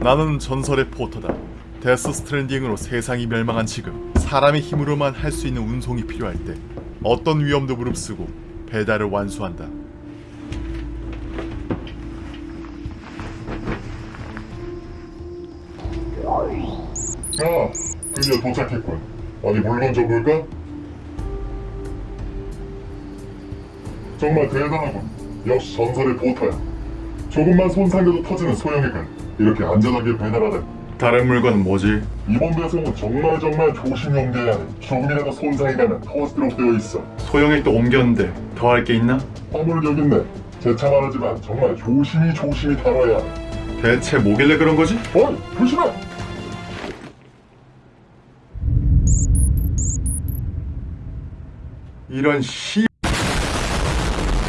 나는 전설의 포터다. 데스 스트랜딩으로 세상이 멸망한 지금 사람의 힘으로만 할 수 있는 운송이 필요할 때 어떤 위험도 무릅쓰고 배달을 완수한다. 야, 드디어 도착했군. 어디 물건 좀 볼까? 정말 대단하군. 역시 전설의 보터야. 조금만 손상해도 터지는 소형이군. 이렇게 안전하게 배달하다니. 다른 물건은 뭐지? 이번 배송은 정말 정말 조심히 옮겨야 해. 조금이라도 손상이 가면 터스트록 되어 있어. 소형에 또 옮겼는데 더 할 게 있나? 화물 여기 있네. 제차 말하지만 정말 조심히 조심히 다뤄야 해. 대체 뭐길래 그런 거지? 어이, 조심해! 이런 씨